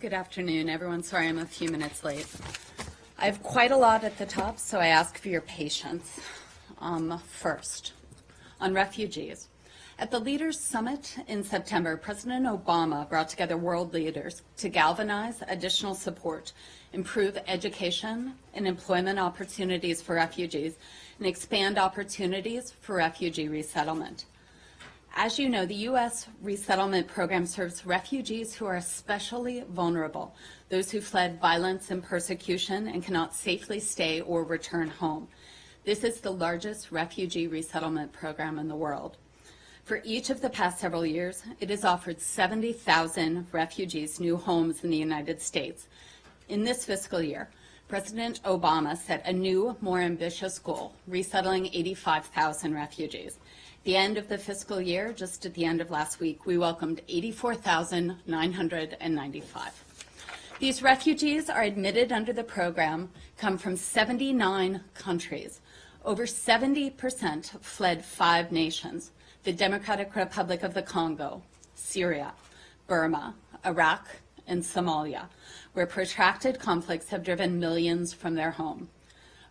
Good afternoon, everyone. Sorry I'm a few minutes late. I have quite a lot at the top, so I ask for your patience. Um, first, on refugees. At the Leaders Summit in September, President Obama brought together world leaders to galvanize additional support, improve education and employment opportunities for refugees, and expand opportunities for refugee resettlement. As you know, the U.S. resettlement program serves refugees who are especially vulnerable, those who fled violence and persecution and cannot safely stay or return home. This is the largest refugee resettlement program in the world. For each of the past several years, it has offered 70,000 refugees new homes in the United States. In this fiscal year, President Obama set a new, more ambitious goal, resettling 85,000 refugees. The end of the fiscal year, just at the end of last week, we welcomed 84,995. These refugees are admitted under the program, come from 79 countries. Over 70% fled five nations the Democratic Republic of the Congo, Syria, Burma, Iraq, and Somalia, where protracted conflicts have driven millions from their home.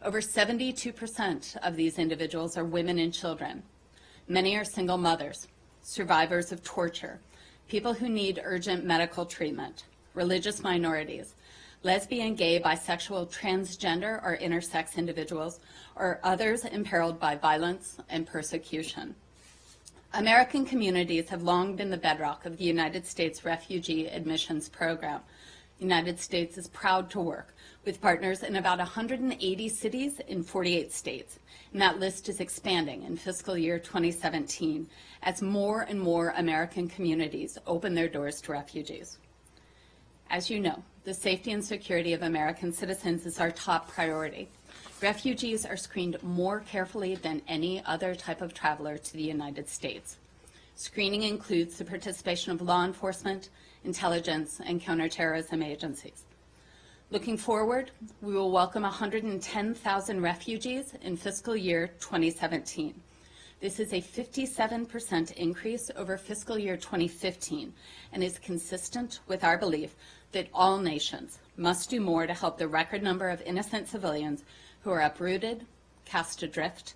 Over 72% of these individuals are women and children. Many are single mothers, survivors of torture, people who need urgent medical treatment, religious minorities, lesbian, gay, bisexual, transgender, or intersex individuals, or others imperiled by violence and persecution. American communities have long been the bedrock of the United States Refugee Admissions Program. The United States is proud to work with partners in about 180 cities in 48 states. And that list is expanding in fiscal year 2017 as more and more American communities open their doors to refugees. As you know, the safety and security of American citizens is our top priority. Refugees are screened more carefully than any other type of traveler to the United States. Screening includes the participation of law enforcement, intelligence, and counterterrorism agencies. Looking forward, we will welcome 110,000 refugees in fiscal year 2017. This is a 57% increase over fiscal year 2015 and is consistent with our belief that all nations must do more to help the record number of innocent civilians who are uprooted, cast adrift,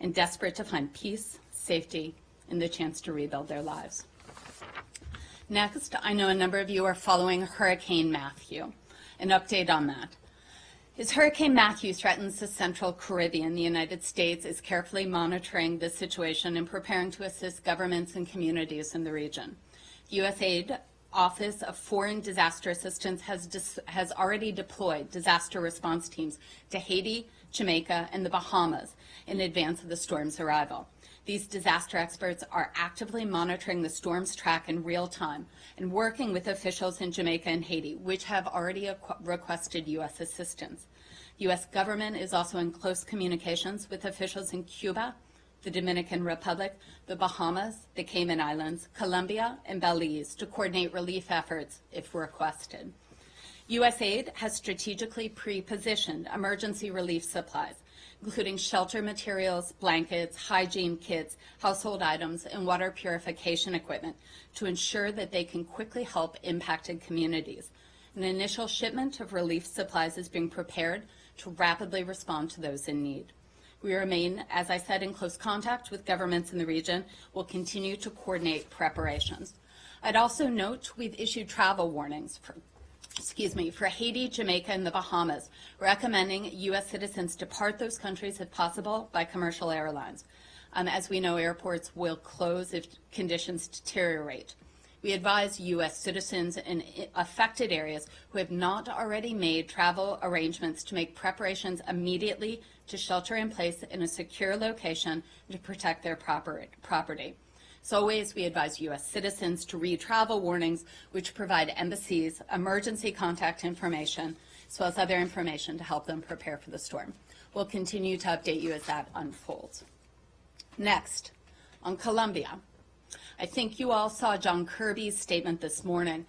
and desperate to find peace, safety, and the chance to rebuild their lives. Next, I know a number of you are following Hurricane Matthew. An update on that. As Hurricane Matthew threatens the central Caribbean, the United States is carefully monitoring the situation and preparing to assist governments and communities in the region. USAID Office of Foreign Disaster Assistance has, has already deployed disaster response teams to Haiti, Jamaica, and the Bahamas in advance of the storm's arrival. These disaster experts are actively monitoring the storm's track in real time and working with officials in Jamaica and Haiti, which have already requested U.S. assistance. U.S. government is also in close communications with officials in Cuba, the Dominican Republic, the Bahamas, the Cayman Islands, Colombia, and Belize to coordinate relief efforts if requested. USAID has strategically pre-positioned emergency relief supplies, including shelter materials, blankets, hygiene kits, household items, and water purification equipment to ensure that they can quickly help impacted communities. An initial shipment of relief supplies is being prepared to rapidly respond to those in need. We remain, as I said, in close contact with governments in the region. We'll continue to coordinate preparations. I'd also note we've issued travel warnings for, excuse me, for Haiti, Jamaica, and the Bahamas, recommending U.S. citizens depart those countries if possible by commercial airlines. Um, as we know, airports will close if conditions deteriorate. We advise U.S. citizens in affected areas who have not already made travel arrangements to make preparations immediately to shelter in place in a secure location to protect their property. As always, we advise U.S. citizens to read travel warnings, which provide embassies emergency contact information, as well as other information to help them prepare for the storm. We'll continue to update you as that unfolds. Next, on Colombia. I think you all saw John Kirby's statement this morning.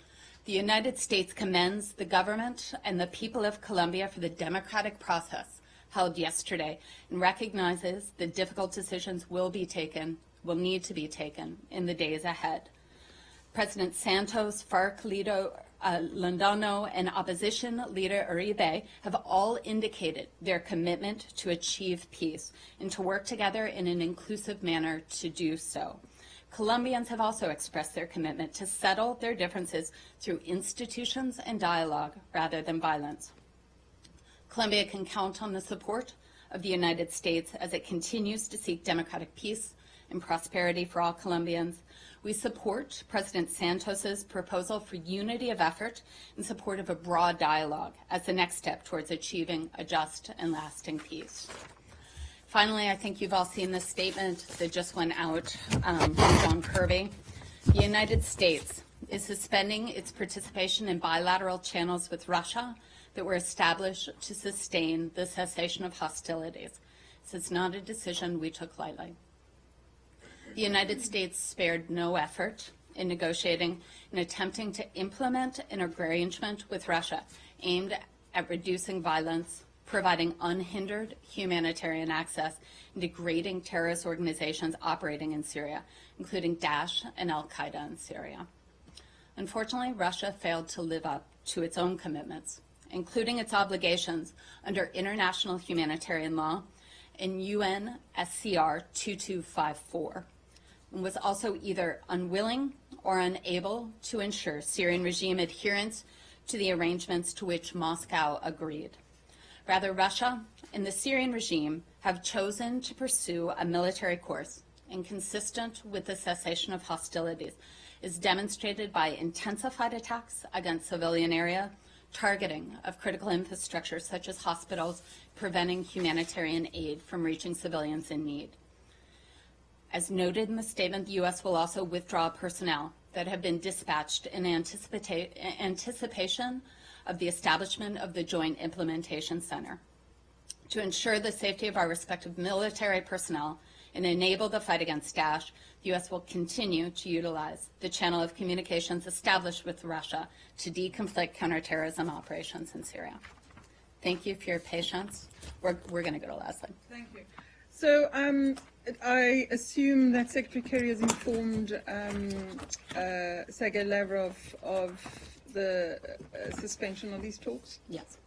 The United States commends the government and the people of Colombia for the democratic process held yesterday and recognizes that difficult decisions will be taken, will need to be taken in the days ahead. President Santos, FARC leader uh, and opposition leader Uribe have all indicated their commitment to achieve peace and to work together in an inclusive manner to do so. Colombians have also expressed their commitment to settle their differences through institutions and dialogue rather than violence. Colombia can count on the support of the United States as it continues to seek democratic peace and prosperity for all Colombians. We support President Santos's proposal for unity of effort in support of a broad dialogue as the next step towards achieving a just and lasting peace. Finally, I think you've all seen this statement that just went out um, from John Kirby. The United States is suspending its participation in bilateral channels with Russia that were established to sustain the cessation of hostilities. This is not a decision we took lightly. The United States spared no effort in negotiating and attempting to implement an arrangement with Russia aimed at reducing violence, providing unhindered humanitarian access, and degrading terrorist organizations operating in Syria, including Daesh and Al Qaeda in Syria. Unfortunately, Russia failed to live up to its own commitments, including its obligations under international humanitarian law and UN SCR 2254 and was also either unwilling or unable to ensure Syrian regime adherence to the arrangements to which Moscow agreed. Rather, Russia and the Syrian regime have chosen to pursue a military course inconsistent with the cessation of hostilities, is demonstrated by intensified attacks against civilian area, targeting of critical infrastructure such as hospitals, preventing humanitarian aid from reaching civilians in need. As noted in the statement, the U.S. will also withdraw personnel that have been dispatched in anticipation of the establishment of the Joint Implementation Center. To ensure the safety of our respective military personnel and enable the fight against Daesh, the U.S. will continue to utilize the channel of communications established with Russia to deconflict counterterrorism operations in Syria. Thank you for your patience. We're, we're going to go to Leslie. Thank you. So um, I assume that Secretary Kerry has informed um, uh, Sergei Lavrov of the uh, suspension of these talks. Yes.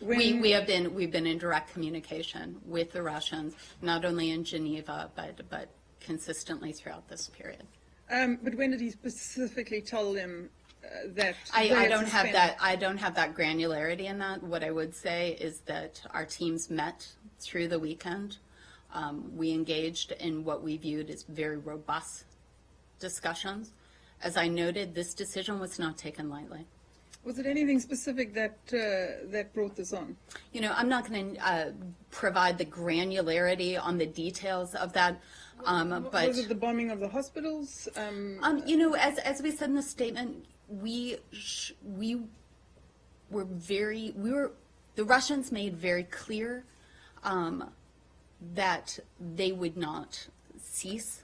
When, We, we have been, we've been in direct communication with the Russians, not only in Geneva, but, but consistently throughout this period. um, but when did he specifically tell them uh, that? I, I don't have that, I don't have that granularity in that. What I would say is that our teams met through the weekend. Um, we engaged in what we viewed as very robust discussions. As I noted, this decision was not taken lightly. Was it anything specific that uh, that brought this on? You know, I'm not going to uh, provide the granularity on the details of that, um, but. was it the bombing of the hospitals? Um, Um, you know, as, as we said in the statement, we, sh- we were very, we were, the Russians made very clear, um, that they would not cease,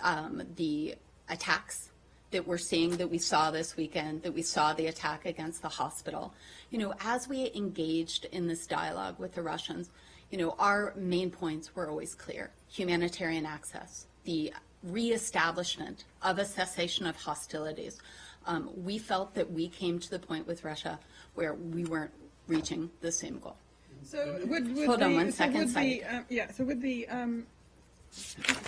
um, the attacks that we're seeing, that we saw this weekend, that we saw the attack against the hospital. You know, as we engaged in this dialogue with the Russians, you know, our main points were always clear. Humanitarian access, the reestablishment of a cessation of hostilities. Um, we felt that we came to the point with Russia where we weren't reaching the same goal. So would, would Hold the, on one so second, would the, um, yeah, so would the, um,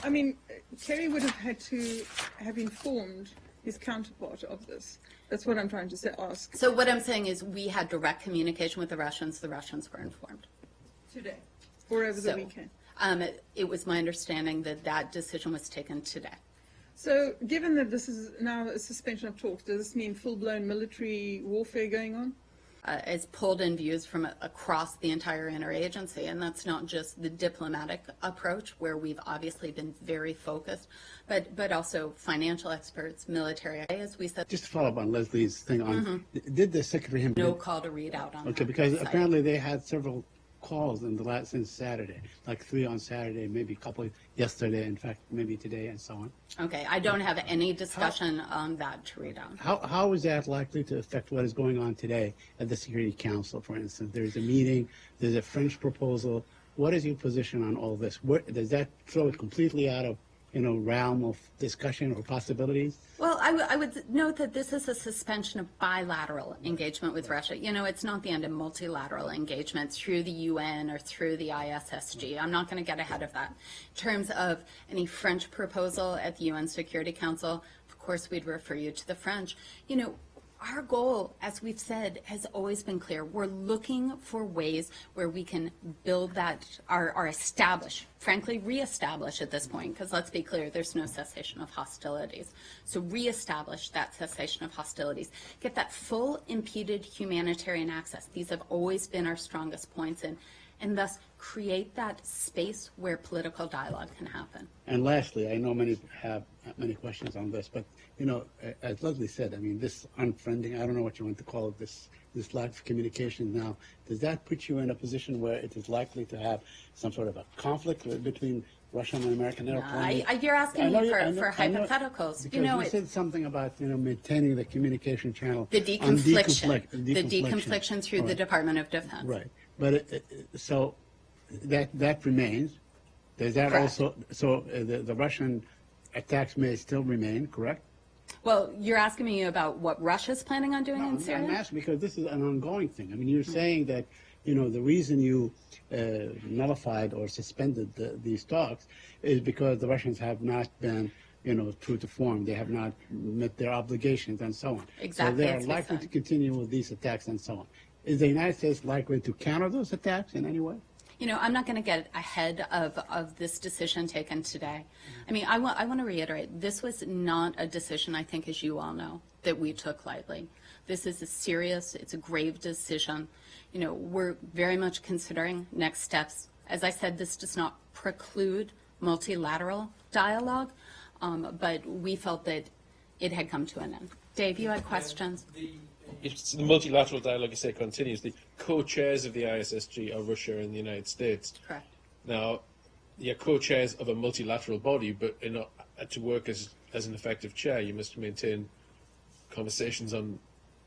I mean, Kerry would have had to have informed his counterpart of this. That's what I'm trying to say, ask. So what I'm saying is we had direct communication with the Russians. The Russians were informed. Today. Or over the So, weekend. Um, it, it was my understanding that that decision was taken today. So given that this is now a suspension of talks, does this mean full-blown military warfare going on? Uh, it's pulled in views from across the entire interagency, and that's not just the diplomatic approach, where we've obviously been very focused, but but also financial experts, military, as we said, Just to follow up on Leslie's thing on, did the secretary no call to read out on. Okay, because site. apparently they had several calls in the last, since Saturday, like three on Saturday, maybe a couple yesterday, in fact, maybe today and so on. Okay, I don't have any discussion on that out. How, how is that likely to affect what is going on today at the Security Council, for instance? There's a meeting, there's a French proposal. What is your position on all this? Where, does that throw it completely out of, you know, realm of discussion or possibilities? Well, I would- I would note that this is a suspension of bilateral engagement with Russia. You know, it's not the end of multilateral engagement through the UN or through the ISSG. I'm not going to get ahead of that. In terms of any French proposal at the UN Security Council, of course, we'd refer you to the French. You know, our goal, as we've said, has always been clear. We're looking for ways where we can build that, our, our establish, frankly, reestablish at this point, because let's be clear, there's no cessation of hostilities. So reestablish that cessation of hostilities. Get that full impeded humanitarian access. These have always been our strongest points, and, and thus create that space where political dialogue can happen. And lastly, I know many have many questions on this, but you know, as Leslie said, I mean, this unfriending, I don't know what you want to call it, this this lack of communication now, does that put you in a position where it is likely to have some sort of a conflict between Russian and American airplanes? I, you're asking me you- for, know- for I know- hypotheticals. You know, you it- said something about, you know, maintaining the communication channel. the on deconfliction, deconflict- the deconfliction through the Department of Defense. Right, but it, it- so that, that remains. Does that Correct. also, so uh, the, the Russian attacks may still remain, correct? Well, you're asking me about what Russia's planning on doing No, in Syria? I'm asking because this is an ongoing thing. I mean, you're saying that, you know, the reason you uh, nullified or suspended the, these talks is because the Russians have not been, you know, true to form. They have not met their obligations and so on. Exactly, So they are likely to continue with these attacks and so on. Is the United States likely to counter those attacks in any way? You know, I'm not going to get ahead of, of this decision taken today. I mean, I want, I want to reiterate, this was not a decision, I think, as you all know, that we took lightly. This is a serious, it's a grave decision. You know, we're very much considering next steps. As I said, this does not preclude multilateral dialogue, um, but we felt that it had come to an end. Dave, you had questions? If the multilateral dialogue, you say, continues, the co-chairs of the ISSG are Russia and the United States. Correct. Now, you're co-chairs of a multilateral body, but in a, to work as, as an effective chair, you must maintain conversations on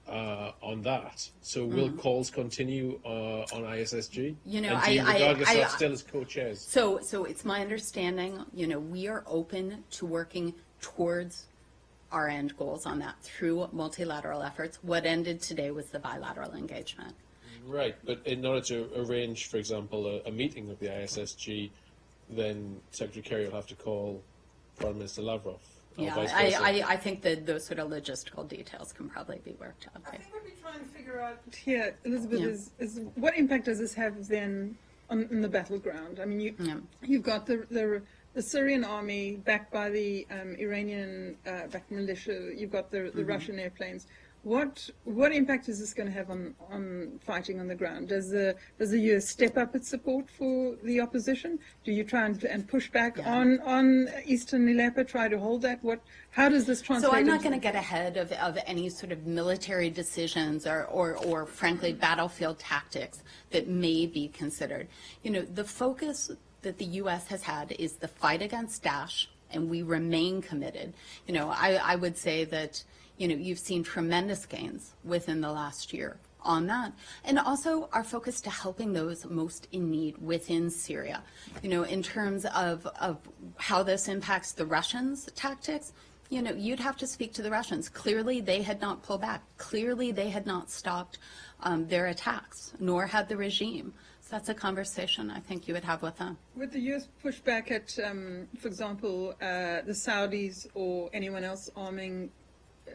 uh, on that. So will calls continue uh, on ISSG? You know, do you I- I- I- still as co-chairs? So, so it's my understanding, you know, we are open to working towards our end goals on that through multilateral efforts. What ended today was the bilateral engagement. Right, but in order to arrange, for example, a, a meeting of the ISSG, then Secretary Kerry will have to call Prime Minister Lavrov. Yeah, I. I, I think that those sort of logistical details can probably be worked out. I think what we're trying to figure out here, Elizabeth, Yeah. is, is what impact does this have then on in the battleground? I mean, you, Yeah. you've got the, the the Syrian army backed by the um, Iranian uh, backed militia. You've got the, Mm-hmm. the Russian airplanes. What what impact is this going to have on, on fighting on the ground? Does the does the US step up its support for the opposition? Do you try and, and push back Yeah. on on Eastern Aleppo? Try to hold that? What? How does this translate? So I'm not going to get ahead of, of any sort of military decisions or, or, or frankly battlefield tactics that may be considered. You know, the focus that the U.S. has had is the fight against Daesh, and we remain committed. You know, I, I would say that, you know, you've seen tremendous gains within the last year on that. And also our focus to helping those most in need within Syria. You know, in terms of, of how this impacts the Russians' tactics, you know, you'd have to speak to the Russians. Clearly, they had not pulled back. Clearly, they had not stopped um, their attacks, nor had the regime. So that's a conversation I think you would have with them. Would the US push back at, um, for example, uh, the Saudis or anyone else arming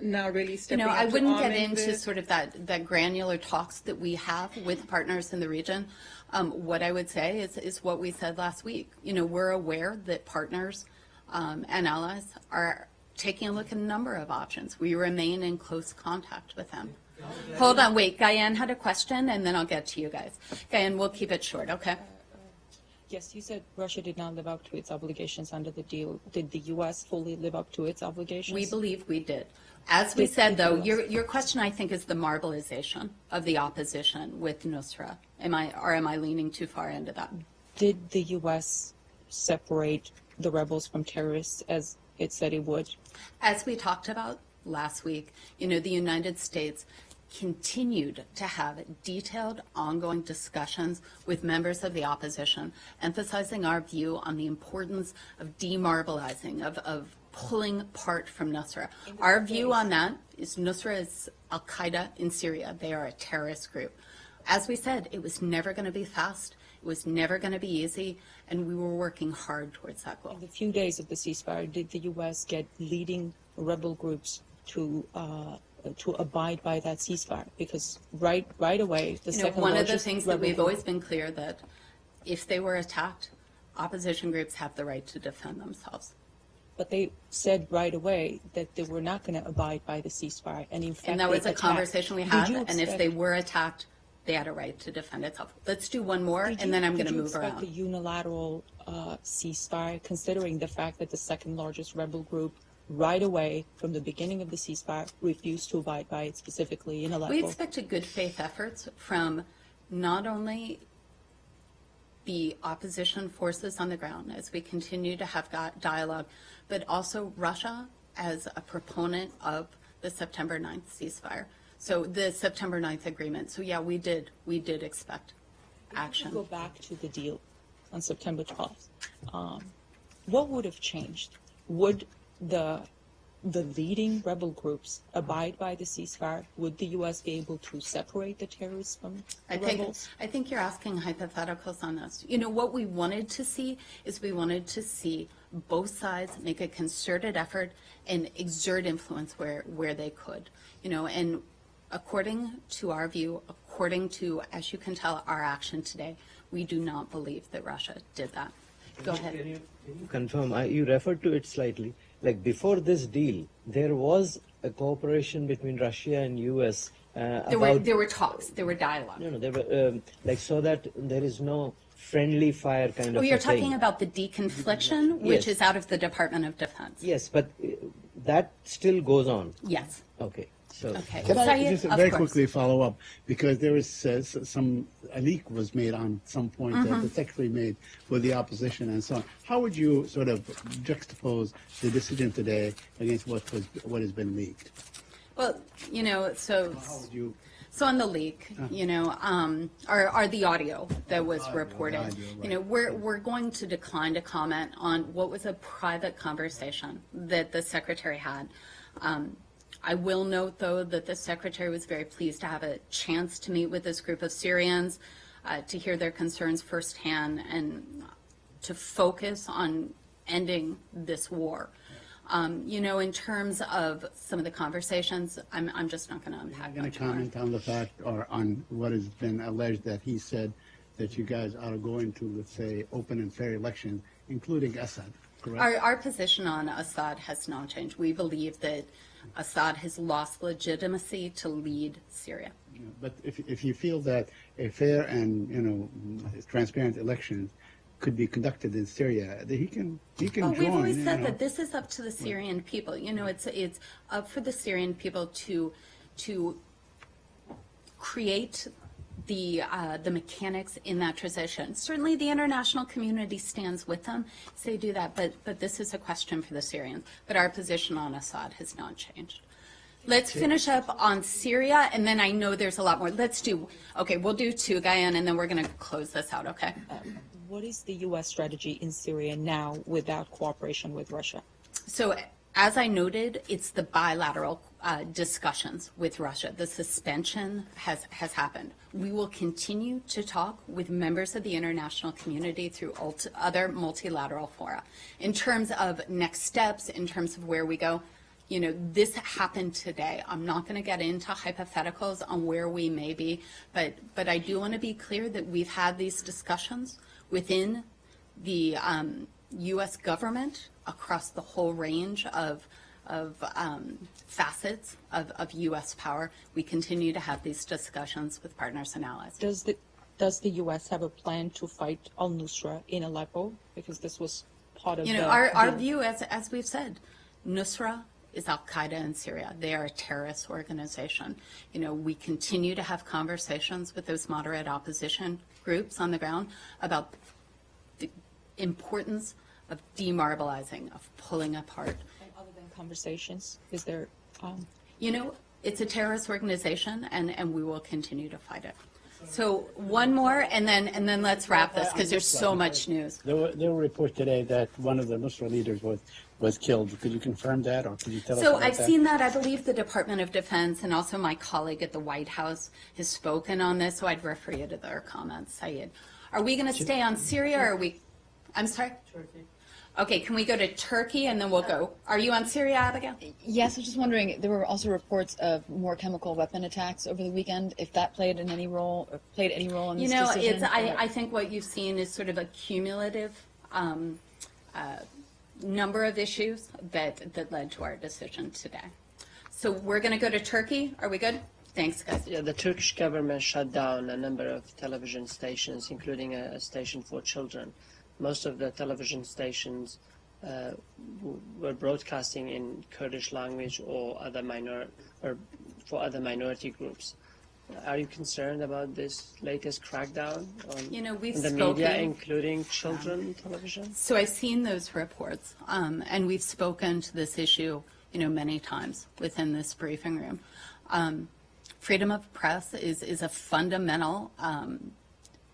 now really You stepping know, up I wouldn't get into sort of that, that granular talks that we have with partners in the region. Um, what I would say is, is what we said last week. You know, we're aware that partners um, and allies are taking a look at a number of options. We remain in close contact with them. Hold on, wait. Diane had a question, and then I'll get to you guys. Diane, we'll keep it short, okay? Yes, you said Russia did not live up to its obligations under the deal. Did the U.S. fully live up to its obligations? We believe we did. As we Did- said, though, your, your question, I think, is the marbleization of the opposition with Nusra. Am I, or am I leaning too far into that? Did the U.S. separate the rebels from terrorists as it said it would? As we talked about last week, you know, the United States continued to have detailed, ongoing discussions with members of the opposition, emphasizing our view on the importance of demarbalizing, of, of pulling apart from Nusra. Our view on that is Nusra is Al Qaeda in Syria. They are a terrorist group. As we said, it was never going to be fast. It was never going to be easy, and we were working hard towards that goal. In the few days of the ceasefire, did the U.S. get leading rebel groups to uh, to abide by that ceasefire? Because right right away, the You know, one of the things that we've always been clear that if they were attacked, opposition groups have the right to defend themselves. but they said right away that they were not going to abide by the ceasefire, and in fact, And that was a attacked. conversation we had, and if they were attacked, they had a right to defend itself. Let's do one more, Did and then I'm going to Did you move expect a unilateral uh, ceasefire, considering the fact that the second largest rebel group, right away from the beginning of the ceasefire, refused to abide by it, specifically in Aleppo? We expected good faith efforts from not only the opposition forces on the ground as we continue to have got dialogue, but also Russia as a proponent of the September 9th ceasefire. So the September 9th agreement. So yeah, we did, we did expect action. Go back to the deal on September 12th. Um, what would have changed? Would the the leading rebel groups abide by the ceasefire? Would the U.S. be able to separate the terrorists from the I think, rebels? I think you're asking hypotheticals on this. You know, what we wanted to see is we wanted to see both sides make a concerted effort and exert influence where, where they could. You know, and according to our view, according to, as you can tell, our action today, we do not believe that Russia did that. Go Can ahead. you, can you confirm? I, you referred to it slightly. Like before this deal, there was a cooperation between Russia and U.S. Uh, There were, there were talks, there were dialogue. no, no, there were um, like so that there is no friendly fire kind Oh, of. you're a thing. talking about the deconfliction, which Yes. is out of the Department of Defense? Yes, but uh, that still goes on. Yes. Okay, so Okay. Can I just very quickly follow up? Because there was uh, some, a leak was made on some point that Mm-hmm. the secretary made with the opposition and so on. How would you sort of juxtapose the decision today against what was, what has been leaked? Well, you know, so. How would you, So on the leak, you know, um, or, or the audio that was Audio, reported, audio, you know, we're, we're going to decline to comment on what was a private conversation that the secretary had. Um, I will note, though, that the secretary was very pleased to have a chance to meet with this group of Syrians, uh, to hear their concerns firsthand, and to focus on ending this war. Um, you know, in terms of some of the conversations, I'm, I'm just not going to unpack going much to comment on the fact or on what has been alleged that he said that you guys are going to, let's say, open and fair elections, including Assad, correct? Our, our position on Assad has not changed. We believe that Assad has lost legitimacy to lead Syria. But if, if you feel that a fair and, you know, transparent election could be conducted in Syria, that he can, he can Well, join. we've always said know. that this is up to the Syrian people. You know, it's it's up for the Syrian people to to create the uh, the mechanics in that transition. Certainly, the international community stands with them. So they do that, but but this is a question for the Syrians. But our position on Assad has not changed. Let's finish up on Syria, and then I know there's a lot more. Let's do okay. We'll do two, Guyan, and then we're going to close this out. Okay. What is the U.S. strategy in Syria now without cooperation with Russia? So, as I noted, it's the bilateral uh, discussions with Russia. The suspension has, has happened. We will continue to talk with members of the international community through other multilateral fora. In terms of next steps, in terms of where we go, you know, this happened today. I'm not going to get into hypotheticals on where we may be, but, but I do want to be clear that we've had these discussions within the um, U.S. government across the whole range of, of um, facets of, of U.S. power. We continue to have these discussions with partners and allies. Does the does the U.S. have a plan to fight al Nusra in Aleppo? Because this was part of You know, the our, our view, as, as we've said, Nusra is Al Qaeda in Syria. They are a terrorist organization. You know, we continue to have conversations with those moderate opposition groups on the ground about the importance of demarbalizing, of pulling apart. And other than conversations, is there? Um, You know, It's a terrorist organization, and, and we will continue to fight it. So one more, and then, and then let's wrap this, because there's so much news. There were, there were reports today that one of the Muslim leaders was, was killed. Could you confirm that, or could you tell us So I've that? seen that. I believe the Department of Defense and also my colleague at the White House has spoken on this, so I'd refer you to their comments, Syed. Are we going to stay on Syria, or are we, I'm sorry? Turkey. Okay, can we go to Turkey, and then we'll go, are you on Syria, Abigail? Yes, I was just wondering, there were also reports of more chemical weapon attacks over the weekend, if that played in any role, or played any role in You this know, decision? it's, I, I think what you've seen is sort of a cumulative um, uh, number of issues that, that led to our decision today. So we're going to go to Turkey. Are we good? Thanks, guys. Yeah, the Turkish government shut down a number of television stations, including a, a station for children. Most of the television stations uh, were broadcasting in Kurdish language or other minor or for other minority groups. Are you concerned about this latest crackdown on You know, we've the media, including children television? So I've seen those reports, um, and we've spoken to this issue, you know, many times within this briefing room. Um, freedom of press is, is a fundamental um,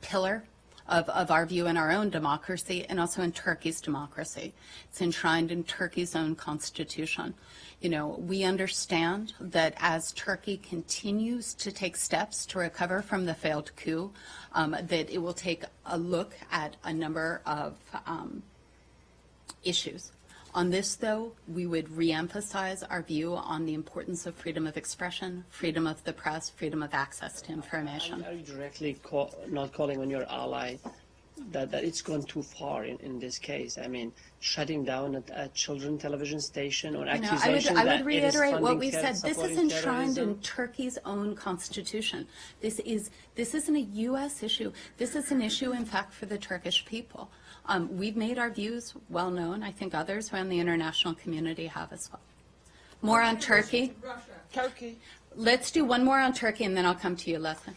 pillar of, of our view in our own democracy and also in Turkey's democracy. It's enshrined in Turkey's own constitution. You know, we understand that as Turkey continues to take steps to recover from the failed coup, um, that it will take a look at a number of um, issues. On this, though, we would reemphasize our view on the importance of freedom of expression, freedom of the press, freedom of access to information. Are you directly call, not calling on your ally that, that it's gone too far in, in this case? I mean, shutting down a, a children television station or You know, I would, accusation I that would it is reiterate what we ter- said. This is supporting enshrined in? Turkey's own constitution. This is, this isn't a U.S. issue. This is an issue, in fact, for the Turkish people. Um, we've made our views well known. I think others around the international community have as well. More on Turkey. Russia. Turkey. Let's do one more on Turkey, and then I'll come to you, Leslie.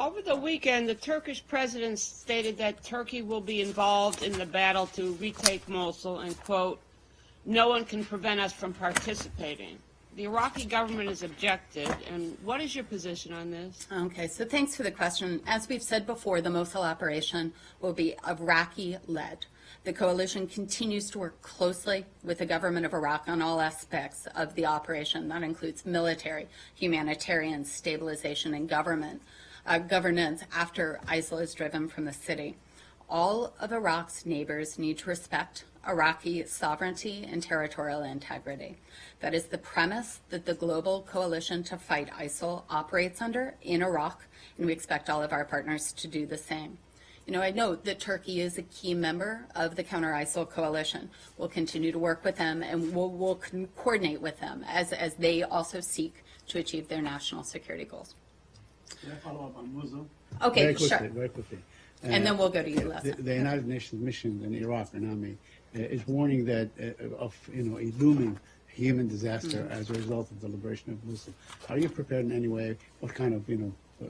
Over the weekend, the Turkish president stated that Turkey will be involved in the battle to retake Mosul and, quote, no one can prevent us from participating. The Iraqi government has objected, and what is your position on this? Okay, so thanks for the question. As we've said before, the Mosul operation will be Iraqi-led. The coalition continues to work closely with the government of Iraq on all aspects of the operation. That includes military, humanitarian, stabilization, and government uh, governance after ISIL is driven from the city. All of Iraq's neighbors need to respect Iraqi sovereignty and territorial integrity. That is the premise that the global coalition to fight ISIL operates under in Iraq, and we expect all of our partners to do the same. You know, I note that Turkey is a key member of the counter ISIL coalition. We'll continue to work with them and we'll, we'll coordinate with them as, as they also seek to achieve their national security goals. Can I follow up on Mosul? Okay, very quickly, sure. Very quickly. And Uh, then we'll go to you, The, the United Nations mission in Iraq, UNAMI, uh, is warning that uh, of you know a looming human disaster Mm-hmm. as a result of the liberation of Mosul. Are you prepared in any way? What kind of you know uh,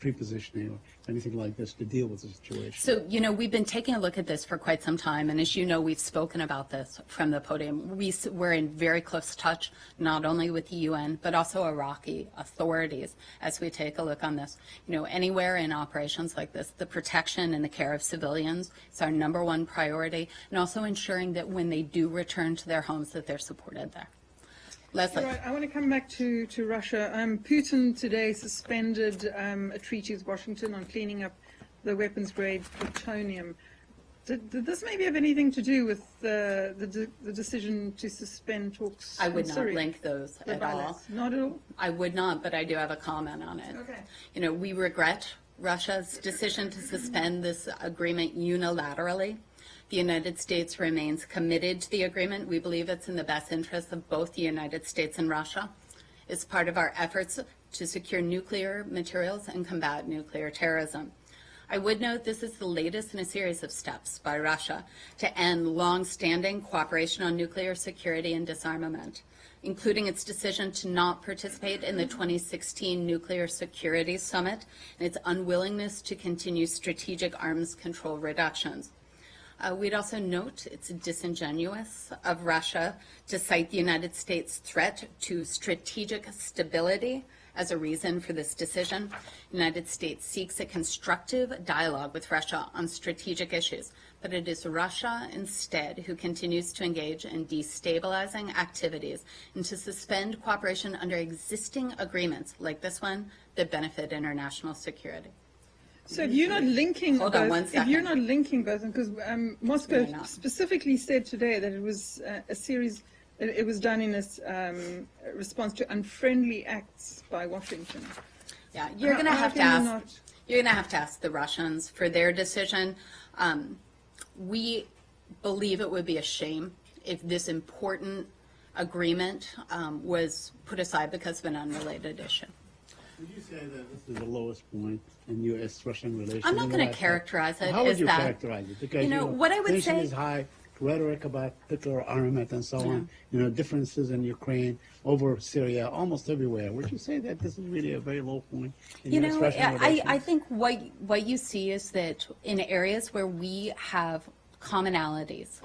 prepositioning or anything like this to deal with the situation? So, you know, we've been taking a look at this for quite some time, and as you know, we've spoken about this from the podium. We, we're in very close touch, not only with the UN, but also Iraqi authorities as we take a look on this. You know, anywhere in operations like this, the protection and the care of civilians is our number one priority, and also ensuring that when they do return to their homes, that they're supported there. Leslie. All right, I want to come back to, to Russia. Um, Putin today suspended um, a treaty with Washington on cleaning up the weapons grade plutonium. Did, did this maybe have anything to do with uh, the, de- the decision to suspend talks? I would not Syria? link those The at all. Not at all? I would not, but I do have a comment on it. Okay. You know, we regret Russia's decision to suspend this agreement unilaterally. The United States remains committed to the agreement. We believe it's in the best interest of both the United States and Russia. It's part of our efforts to secure nuclear materials and combat nuclear terrorism. I would note this is the latest in a series of steps by Russia to end long-standing cooperation on nuclear security and disarmament, including its decision to not participate in the 2016 Nuclear Security Summit and its unwillingness to continue strategic arms control reductions. Uh, we'd also note it's disingenuous of Russia to cite the United States' threat to strategic stability as a reason for this decision. The United States seeks a constructive dialogue with Russia on strategic issues, but it is Russia instead who continues to engage in destabilizing activities and to suspend cooperation under existing agreements like this one that benefit international security. So if you're not linking Hold both, on if you're not linking both, because um, Moscow specifically said today that it was uh, a series, it, it was done in a um, response to unfriendly acts by Washington. Yeah, you're going to have to ask. not- You're going to have to ask the Russians for their decision. Um, we believe it would be a shame if this important agreement um, was put aside because of an unrelated issue. Would you say that this is the lowest point in U.S.-Russian relations? I'm not going to characterize it How would you that. characterize it? Because You know, what I would say- is high, rhetoric about nuclear armament and so Yeah. on. You know, differences in Ukraine, over Syria, almost everywhere. Would you say that this is really a very low point in You know, U.S.-Russian I. I think what, what you see is that in areas where we have commonalities,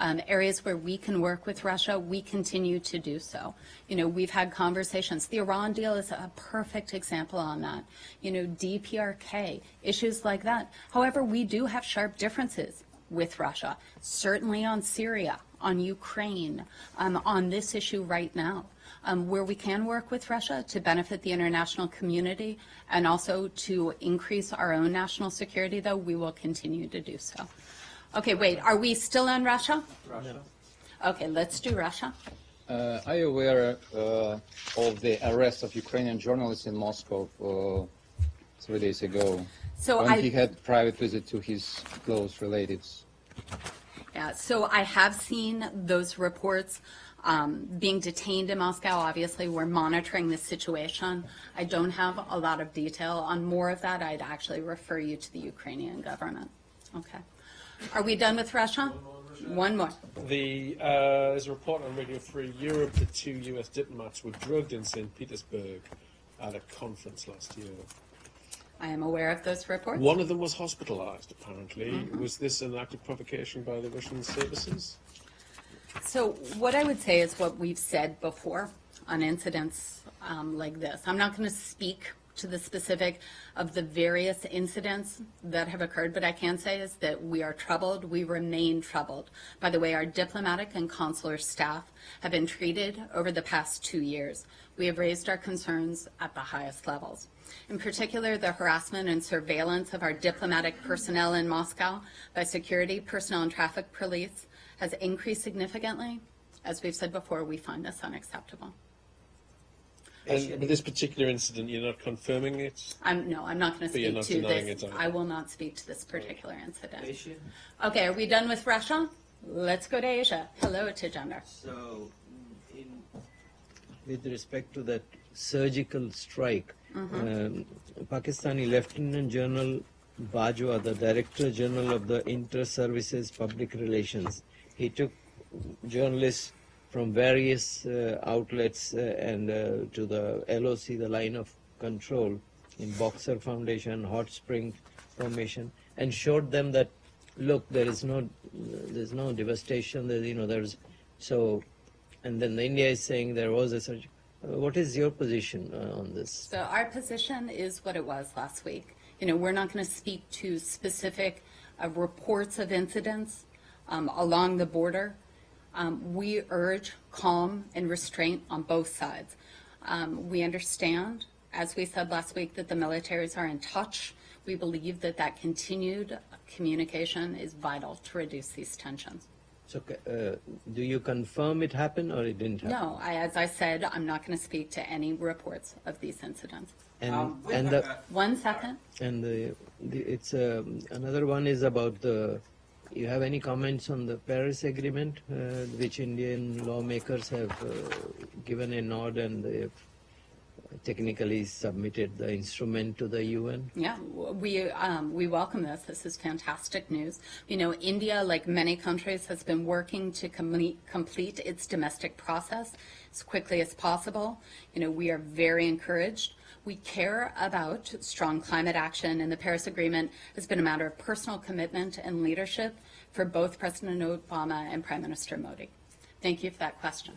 um, areas where we can work with Russia, we continue to do so. You know, we've had conversations. The Iran deal is a perfect example on that. You know, DPRK, issues like that. However, we do have sharp differences with Russia, certainly on Syria, on Ukraine, um, on this issue right now. Um, where we can work with Russia to benefit the international community and also to increase our own national security, though, we will continue to do so. Okay, wait, are we still on Russia? Russia. Okay, let's do Russia. Uh, are you aware uh, of the arrest of Ukrainian journalist in Moscow uh, three days ago? So when I- he had private visit to his close relatives. Yeah, so I have seen those reports um, being detained in Moscow. Obviously, we're monitoring the situation. I don't have a lot of detail on more of that. I'd actually refer you to the Ukrainian government. Okay. Are we done with Russia? One more. The, uh, there's a report on Radio Free Europe that two US diplomats were drugged in St. Petersburg at a conference last year. I am aware of those reports. One of them was hospitalized, apparently. Mhm. Was this an act of provocation by the Russian services? So what I would say is what we've said before on incidents um, like this. I'm not going to speak to the specific of the various incidents that have occurred, but I can say is that we are troubled. We remain troubled by the way our diplomatic and consular staff have been treated over the past two years. We have raised our concerns at the highest levels. In particular, the harassment and surveillance of our diplomatic personnel in Moscow by security personnel and traffic police has increased significantly. As we've said before, we find this unacceptable. And with this particular incident, you're not confirming it? I'm, no, I'm not going to But speak to this. it. I will not speak to this particular incident. Okay, are we done with Russia? Let's go to Asia. Hello, Tejinder. So, in, with respect to that surgical strike, um, Pakistani Lieutenant General Bajwa, the Director General of the Inter-Services Public Relations, he took journalists from various uh, outlets uh, and uh, to the LOC, the line of control, in Boxer Foundation, Hot Spring Formation, and showed them that, look, there is no, there's no devastation. There, you know, there's so, and then the India is saying there was a surge. What is your position on this? So our position is what it was last week. You know, we're not going to speak to specific uh, reports of incidents um, along the border. Um, we urge calm and restraint on both sides. Um, we understand, as we said last week, that the militaries are in touch. We believe that that continued communication is vital to reduce these tensions. So, uh, do you confirm it happened or it didn't happen? No, I, as I said, I'm not going to speak to any reports of these incidents. And Um, and the One second. and the, the it's um, another one is about the. You have any comments on the Paris Agreement, uh, which Indian lawmakers have uh, given a nod and they have technically submitted the instrument to the UN? Yeah, we, um, we welcome this. This is fantastic news. You know, India, like many countries, has been working to complete, complete its domestic process as quickly as possible. You know, we are very encouraged. We care about strong climate action, and the Paris Agreement has been a matter of personal commitment and leadership for both President Obama and Prime Minister Modi. Thank you for that question.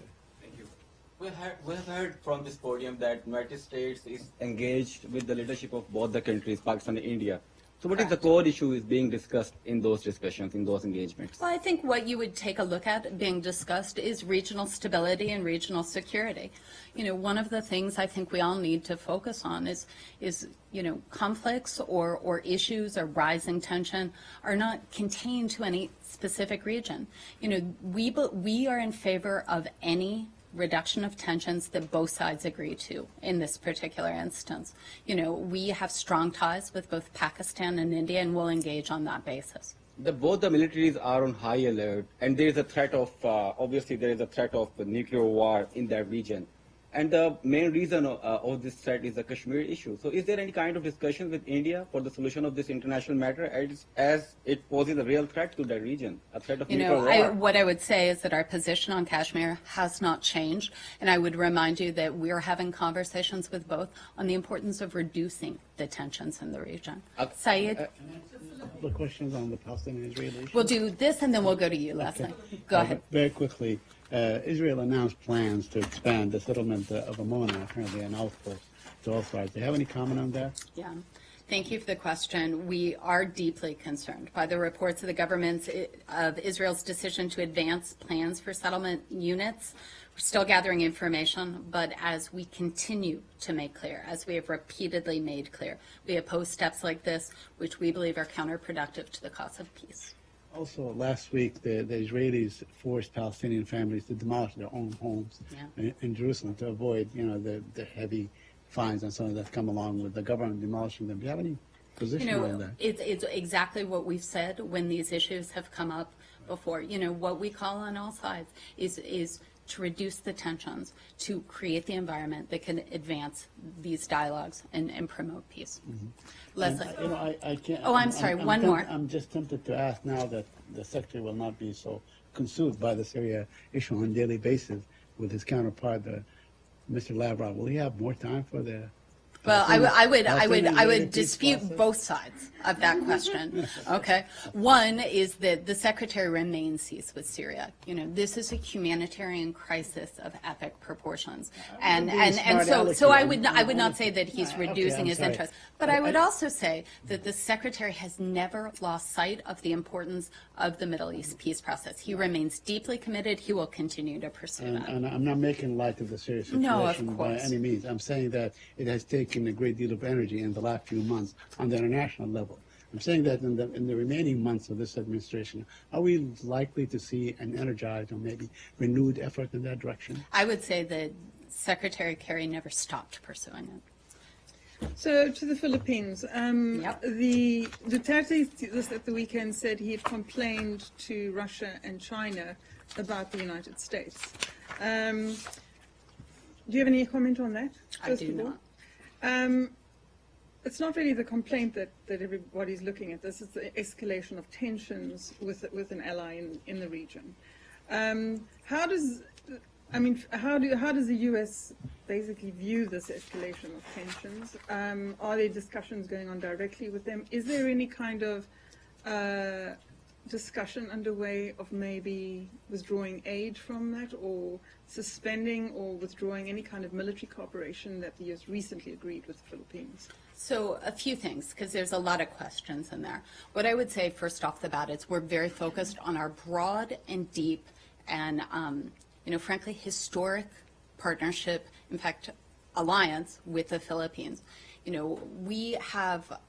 We have, we have heard from this podium that United States is engaged with the leadership of both the countries, Pakistan and India. So what is the core issue is being discussed in those discussions, in those engagements? Well, I think what you would take a look at being discussed is regional stability and regional security. You know, one of the things I think we all need to focus on is, is you know, conflicts or, or issues or rising tension are not contained to any specific region. You know, we, we are in favor of any reduction of tensions that both sides agree to in this particular instance. You know, we have strong ties with both Pakistan and India and will engage on that basis. The, both the militaries are on high alert, and there is a threat of, uh, obviously, there is a threat of nuclear war in that region. And the main reason of, uh, of this threat is the Kashmir issue. So, is there any kind of discussion with India for the solution of this international matter as, as it poses a real threat to the region, a threat of You nuclear know, war? I, what I would say is that our position on Kashmir has not changed, and I would remind you that we are having conversations with both on the importance of reducing the tensions in the region. Uh, Saeed, The questions on the Palestinian-Israeli issue? we'll do this, and then we'll go to you, Leslie. Go Uh, ahead. Very quickly, uh, Israel announced plans to expand the settlement of Amona, apparently an outpost, to all sides. Do you have any comment on that? Yeah. Thank you for the question. We are deeply concerned by the reports of the government of Israel's decision to advance plans for settlement units. We're still gathering information, but as we continue to make clear, as we have repeatedly made clear, we oppose steps like this, which we believe are counterproductive to the cause of peace. Also, last week, the, the Israelis forced Palestinian families to demolish their own homes Yeah. in, in Jerusalem to avoid, you know, the, the heavy fines and so on that come along with the government demolishing them. Do you have any You position on know, that? it's, it's exactly what we've said when these issues have come up before. You know, what we call on all sides is, is to reduce the tensions, to create the environment that can advance these dialogues and, and promote peace. Leslie? And, You know, I, I can't. Oh, I'm sorry, one tempt- more. I'm just tempted to ask now that the secretary will not be so consumed by the Syria issue on a daily basis with his counterpart, uh, the, Mr. Lavrov. Will he have more time for the? Well, I would, I would, I would, I would dispute both sides of that question. Okay, one is that the secretary remains seized with Syria. You know, this is a humanitarian crisis of epic proportions, and and and so so. I would not, I would not say that he's reducing his interest, but I- would also say that the secretary has never lost sight of the importance of the Middle East peace process. He remains deeply committed. He will continue to pursue And, that. and I'm not making light of the Syria situation No, of by any means. I'm saying that it has taken a great deal of energy in the last few months on the international level. I'm saying that in the, in the remaining months of this administration, are we likely to see an energized or maybe renewed effort in that direction? I would say that Secretary Kerry never stopped pursuing it. So to the Philippines, um, Yep. the Duterte this at the weekend said he had complained to Russia and China about the United States. Um, do you have any comment on that? I do not. Um, it's not really the complaint that, that everybody's looking at. This is the escalation of tensions with with an ally in, in the region. Um, how does I mean, how do how does the U.S. basically view this escalation of tensions? Um, are there discussions going on directly with them? Is there any kind of uh, discussion underway of maybe withdrawing aid from that, or suspending or withdrawing any kind of military cooperation that the U.S. recently agreed with the Philippines? So a few things, because there's a lot of questions in there. What I would say first off the bat is we're very focused on our broad and deep and, um, you know, frankly, historic partnership, in fact, alliance with the Philippines. You know, we have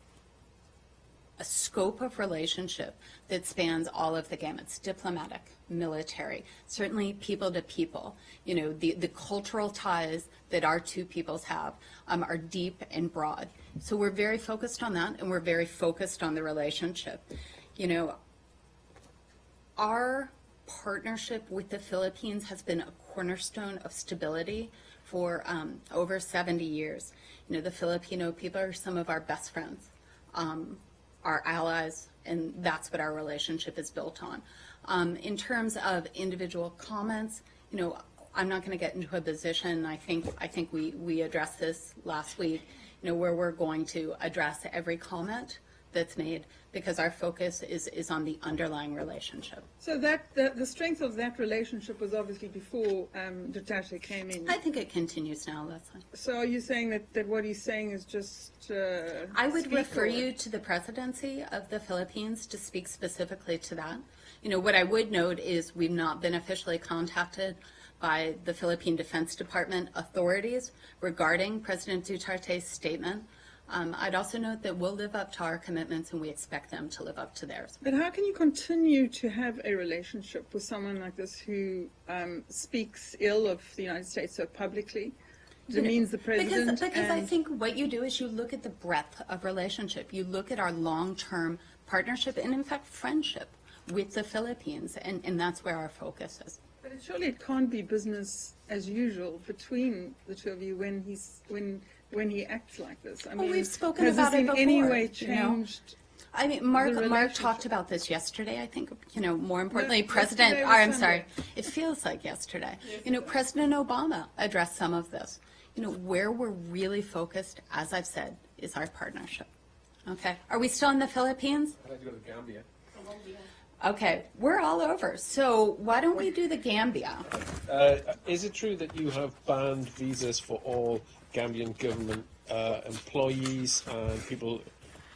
a scope of relationship that spans all of the gamuts diplomatic military certainly people to people. You know the, the cultural ties that our two peoples have um, are deep and broad. So we're very focused on that and we're very focused on the relationship. You know our partnership with the Philippines has been a cornerstone of stability for um, over 70 years. You know, the Filipino people are some of our best friends, um, our allies, and that's what our relationship is built on. Um, in terms of individual comments, you know, I'm not going to get into a position. I think I think we we addressed this last week. You know, where we're going to address every comment that's made because our focus is is on the underlying relationship. So that the, the strength of that relationship was obviously before um, Duterte came in. I think it continues now, Leslie. So are you saying that, that what he's saying is just? Uh, I would refer or- you to the presidency of the Philippines to speak specifically to that. You know, what I would note is we've not been officially contacted by the Philippine Defense Department authorities regarding President Duterte's statement. Um, I'd also note that we'll live up to our commitments and we expect them to live up to theirs. But how can you continue to have a relationship with someone like this who um, speaks ill of the United States so publicly, demeans the president? Because, because I think what you do is you look at the breadth of relationship. You look at our long-term partnership and, in fact, friendship with the Philippines, and, and that's where our focus is. But it, surely it can't be business as usual between the two of you when he's when when he acts like this. I Well, mean, we've spoken has about this it in any before, way you know? changed? I mean, Mark, Mark talked about this yesterday, I think, you know, more importantly, No, President, or, I'm Sunday. sorry, it feels like yesterday. You know, President Obama addressed some of this. You know, where we're really focused, as I've said, is our partnership. Okay, are we still in the Philippines? I'd like to go to Gambia. Okay, we're all over. So why don't we do the Gambia? Uh, is it true that you have banned visas for all Gambian government uh, employees and people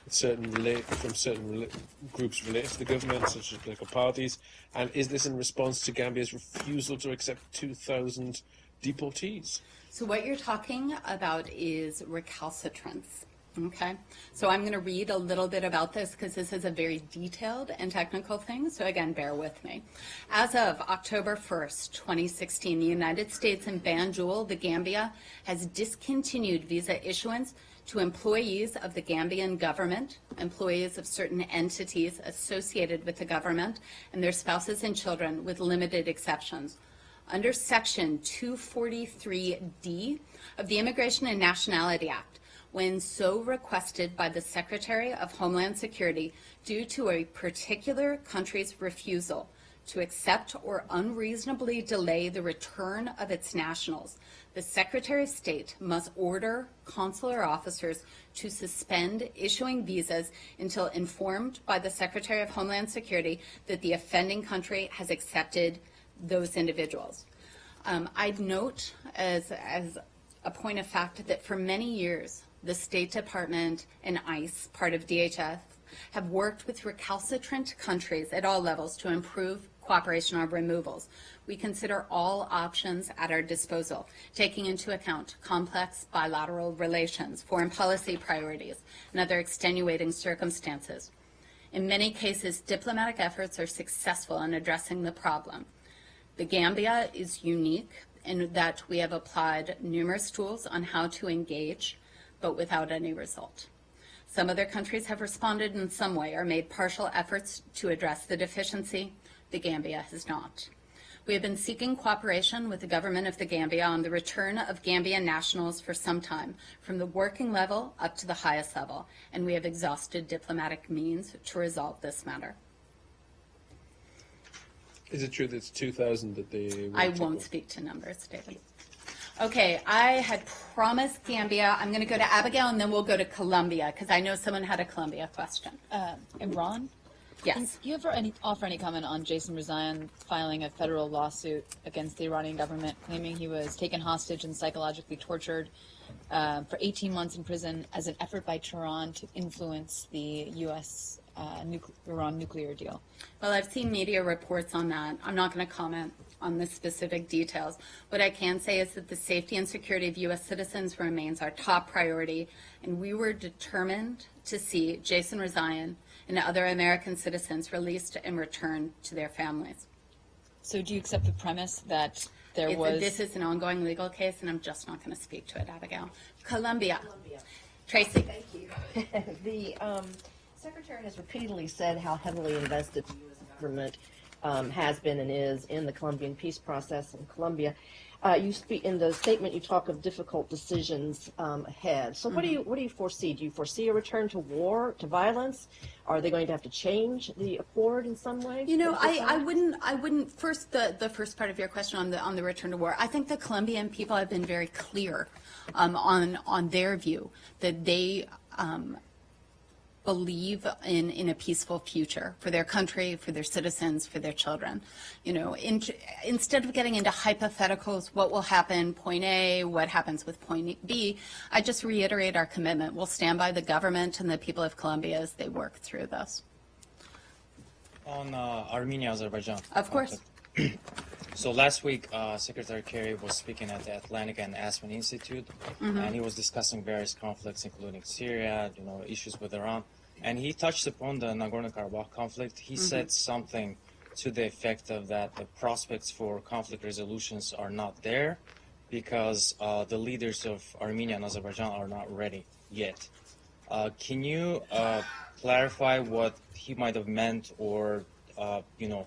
certain relate, from certain groups related to the government, such as political parties? And is this in response to Gambia's refusal to accept 2,000 deportees? So what you're talking about is recalcitrance. Okay, so I'm going to read a little bit about this because this is a very detailed and technical thing. So again, bear with me. As of October 1st, 2016, the United States and Banjul, the Gambia, has discontinued visa issuance to employees of the Gambian government, employees of certain entities associated with the government, and their spouses and children, with limited exceptions under Section 243D of the Immigration and Nationality Act when so requested by the Secretary of Homeland Security due to a particular country's refusal to accept or unreasonably delay the return of its nationals. The Secretary of State must order consular officers to suspend issuing visas until informed by the Secretary of Homeland Security that the offending country has accepted those individuals. Um, I'd note as, as a point of fact that for many years, the State Department and ICE, part of DHS, have worked with recalcitrant countries at all levels to improve cooperation on removals. We consider all options at our disposal, taking into account complex bilateral relations, foreign policy priorities, and other extenuating circumstances. In many cases, diplomatic efforts are successful in addressing the problem. The Gambia is unique in that we have applied numerous tools on how to engage, but without any result. Some other countries have responded in some way or made partial efforts to address the deficiency. The Gambia has not. We have been seeking cooperation with the government of the Gambia on the return of Gambian nationals for some time, from the working level up to the highest level, and we have exhausted diplomatic means to resolve this matter. Is it true that it's 2,000 that they I won't speak to numbers, David. Okay, I had promised Gambia. I'm going to go to Abigail and then we'll go to Colombia because I know someone had a Colombia question. Uh, Iran? Yes. Do you ever any, offer any comment on Jason Rezaian filing a federal lawsuit against the Iranian government, claiming he was taken hostage and psychologically tortured uh, for 18 months in prison as an effort by Tehran to influence the U.S. Uh, nucle- Iran nuclear deal? Well, I've seen media reports on that. I'm not going to comment on the specific details. What I can say is that the safety and security of U.S. citizens remains our top priority, and we were determined to see Jason Rezaian and other American citizens released and returned to their families. So, do you accept the premise that there It's- was? This is an ongoing legal case, and I'm just not going to speak to it, Abigail. Colombia. Tracy. Thank you. The um, Secretary has repeatedly said how heavily invested the U.S. government um, has been and is in the Colombian peace process in Colombia. Uh, you speak in the statement. You talk of difficult decisions um, ahead. So, what do you what do you foresee? Do you foresee a return to war, to violence? Are they going to have to change the accord in some way? You know, I, I wouldn't, I wouldn't, first, the, the first part of your question on the, on the return to war, I think the Colombian people have been very clear um, on, on their view that they um, believe in, in a peaceful future for their country, for their citizens, for their children. You know, in, instead of getting into hypotheticals, what will happen point A, what happens with point B, I just reiterate our commitment. We'll stand by the government and the people of Colombia as they work through this. On uh, Armenia, Azerbaijan. Of course. So last week, uh, Secretary Kerry was speaking at the Atlantic and Aspen Institute, and he was discussing various conflicts, including Syria, you know, issues with Iran, and he touched upon the Nagorno-Karabakh conflict. He said something to the effect of that the prospects for conflict resolutions are not there because uh, the leaders of Armenia and Azerbaijan are not ready yet. Uh, can you uh, clarify what he might have meant, or uh, you know,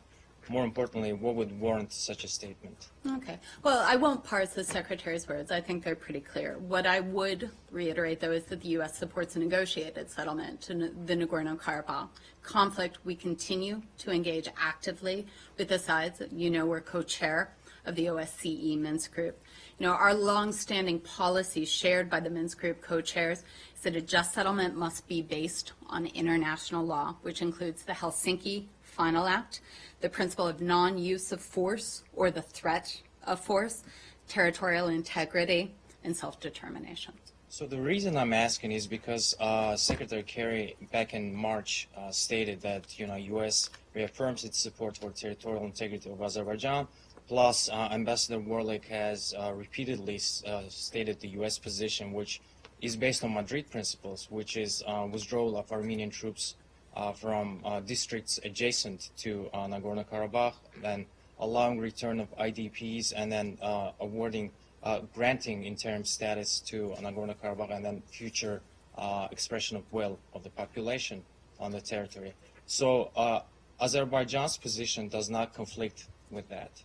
more importantly, what would warrant such a statement? Okay. Well, I won't parse the Secretary's words. I think they're pretty clear. What I would reiterate, though, is that the U.S. supports a negotiated settlement to the Nagorno-Karabakh conflict. We continue to engage actively with the sides. You know, we're co-chair of the OSCE Minsk Group. You know, our longstanding policy shared by the Minsk Group co-chairs is that a just settlement must be based on international law, which includes the Helsinki Final Act, the principle of non-use of force or the threat of force, territorial integrity, and self-determination. So the reason I'm asking is because uh, Secretary Kerry back in March uh, stated that you know U.S. reaffirms its support for territorial integrity of Azerbaijan. Plus, uh, Ambassador Warlick has uh, repeatedly uh, stated the U.S. position, which is based on Madrid principles, which is uh, withdrawal of Armenian troops from uh, districts adjacent to uh, Nagorno-Karabakh, then allowing return of IDPs, and then uh, awarding, uh, granting interim status to Nagorno-Karabakh, and then future uh, expression of will of the population on the territory. So uh, Azerbaijan's position does not conflict with that,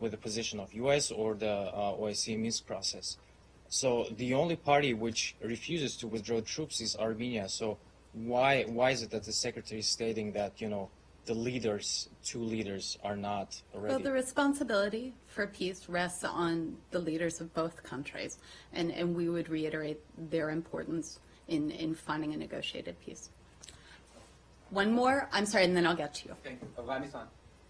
with the position of U.S. or the uh, OSCE Minsk process. So the only party which refuses to withdraw troops is Armenia. So why why is it that the secretary is stating that you know the leaders, two leaders, are not Well, the responsibility for peace rests on the leaders of both countries, and, and we would reiterate their importance in, in finding a negotiated peace. One more, I'm sorry, and then I'll get to you. Thank you. Afghanistan.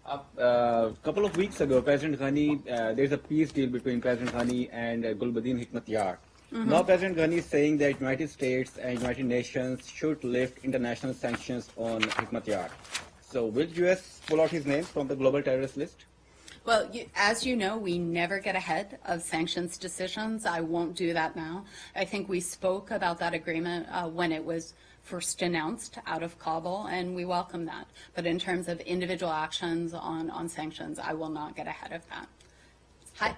A uh, couple of weeks ago, President Ghani, uh, there's a peace deal between President Ghani and uh, Gulbuddin Hikmatyar. Now, President Ghani is saying that United States and United Nations should lift international sanctions on Hikmatyar. So, will U.S. pull out his name from the global terrorist list? Well, you, as you know, we never get ahead of sanctions decisions. I won't do that now. I think we spoke about that agreement uh, when it was first announced out of Kabul, and we welcome that. But in terms of individual actions on, on sanctions, I will not get ahead of that. Hi.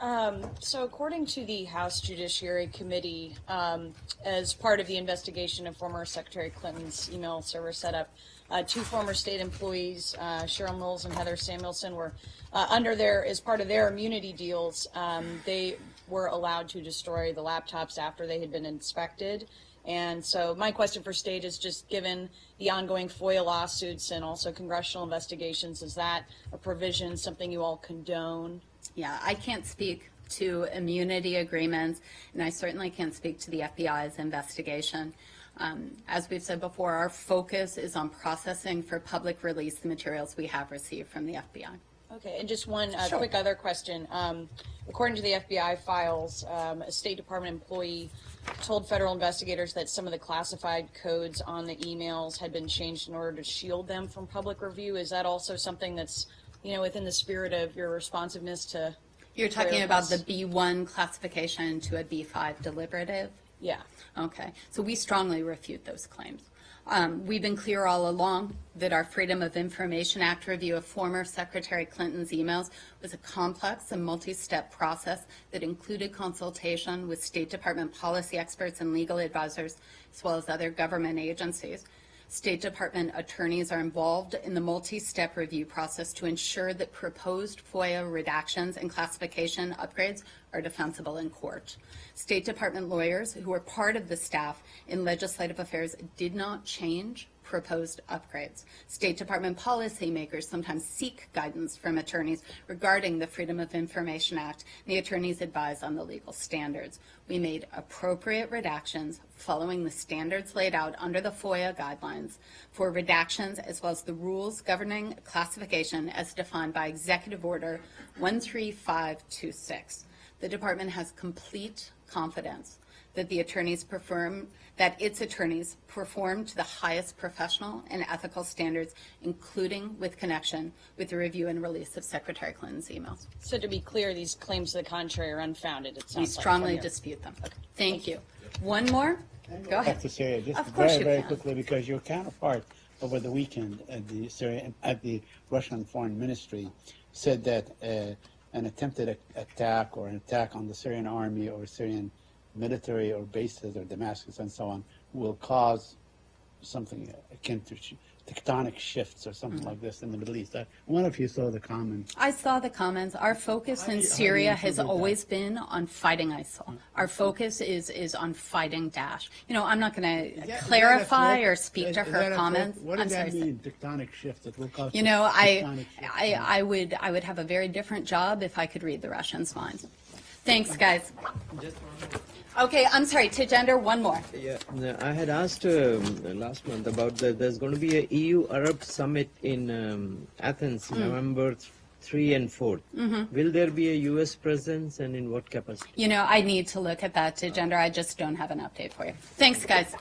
Um, so, according to the House Judiciary Committee, um, as part of the investigation of former Secretary Clinton's email server setup, uh, two former state employees, uh, Cheryl Knowles and Heather Samuelson, were uh, under their as part of their immunity deals. Um, they were allowed to destroy the laptops after they had been inspected. And so, my question for state is just given the ongoing FOIA lawsuits and also congressional investigations, is that a provision something you all condone? Yeah, I can't speak to immunity agreements, and I certainly can't speak to the FBI's investigation. Um, as we've said before, our focus is on processing for public release the materials we have received from the FBI. Okay, and just one uh, Sure. quick other question. Um, according to the FBI files, um, a State Department employee told federal investigators that some of the classified codes on the emails had been changed in order to shield them from public review. Is that also something that's, you know, within the spirit of your responsiveness to? You're talking about the? B1 classification to a B5 deliberative? Yeah. Okay, so we strongly refute those claims. Um, we've been clear all along that our Freedom of Information Act review of former Secretary Clinton's emails was a complex and multi-step process that included consultation with State Department policy experts and legal advisors, as well as other government agencies. State Department attorneys are involved in the multi-step review process to ensure that proposed FOIA redactions and classification upgrades are defensible in court. State Department lawyers who were part of the staff in legislative affairs did not change proposed upgrades. State Department policymakers sometimes seek guidance from attorneys regarding the Freedom of Information Act, and the attorneys advise on the legal standards. We made appropriate redactions following the standards laid out under the FOIA guidelines for redactions as well as the rules governing classification as defined by Executive Order 13526. The department has complete confidence that the attorneys perform, that its attorneys perform to the highest professional and ethical standards, including with connection with the review and release of Secretary Clinton's emails. So to be clear, these claims to the contrary are unfounded, it We strongly your- dispute them. Thank you. One more? Go Back ahead. to Syria, just Of very, very can. quickly, because your counterpart over the weekend at the Syria, at the Russian Foreign Ministry said that uh, an attempted attack or an attack on the Syrian army or Syrian military or bases or Damascus and so on will cause something akin to tectonic shifts or something Mm-hmm. like this in the Middle East. I wonder if you saw the comments. I saw the comments. Our focus How in you- Syria has interpret that? always been on fighting ISIL. Our focus is is on fighting Daesh. You know, I'm not going Is to that- is that a clarify or speak Is- to is that a her threat? comments. What does I'm that sorry. mean, tectonic shifts that will cause? You know, I, tectonic? I, I would, I would have a very different job if I could read the Russians' minds. Thanks, guys. Okay, I'm sorry, Tejinder, one more. Yeah, I had asked um, last month about. There's going to be a EU Arab summit in um, Athens, Mm. November three and 4 Mhm. Will there be a U.S. presence, and in what capacity? You know, I need to look at that Tejinder. I just don't have an update for you. Thanks, guys.